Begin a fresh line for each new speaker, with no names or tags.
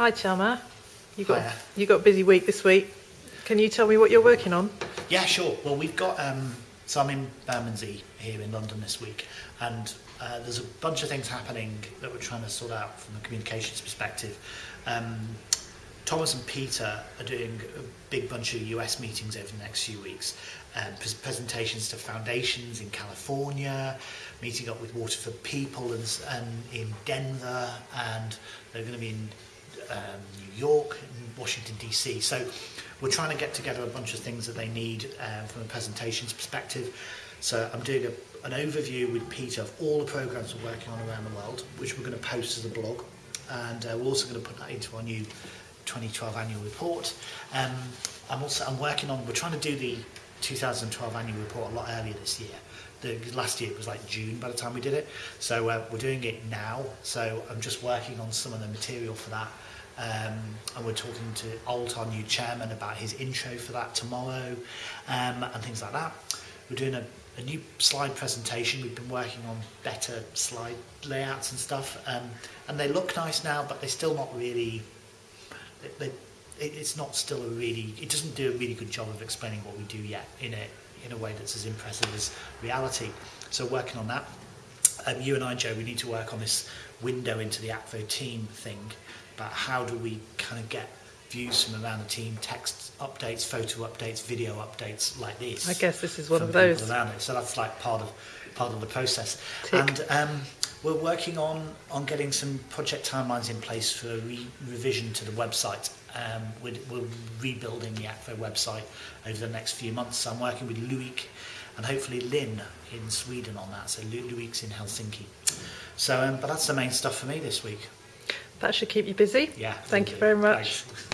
Hi, Charmer. You got
Hiya.
you got a busy week this week. Can you tell me what you're working on?
Yeah, sure. Well, we've got, um, so I'm in Bermondsey here in London this week, and uh, there's a bunch of things happening that we're trying to sort out from a communications perspective. Um, Thomas and Peter are doing a big bunch of US meetings over the next few weeks. Um, pres- presentations to foundations in California, meeting up with Water for People and, and in Denver, and they're going to be in um, New York, and Washington DC. So we're trying to get together a bunch of things that they need um, from a presentations perspective. So I'm doing a, an overview with Peter of all the programs we're working on around the world, which we're going to post as a blog. And uh, we're also going to put that into our new 2012 annual report. Um, I'm also I'm working on, we're trying to do the 2012 annual report a lot earlier this year. The, last year was like June by the time we did it, so uh, we're doing it now. So I'm just working on some of the material for that. Um, and we're talking to Alt, our new chairman, about his intro for that tomorrow, um, and things like that. We're doing a, a new slide presentation. We've been working on better slide layouts and stuff, um, and they look nice now, but they're still not really. They, they, it, it's not still a really. It doesn't do a really good job of explaining what we do yet in a in a way that's as impressive as reality. So working on that. Um, you and I, Joe, we need to work on this window into the Akvo team thing about how do we kind of get views from around the team, text updates, photo updates, video updates like this.
I guess this is one of those.
around it. So that's like part of part of the process.
Tick.
And um, we're working on on getting some project timelines in place for a re- revision to the website. um, we're, we're rebuilding the ACFO website over the next few months. So I'm working with Luik and hopefully Lynn in Sweden on that. So Lu Luik's in Helsinki. So, um, but that's the main stuff for me this week.
That should keep you busy.
Yeah.
Thank you very much.
Thanks.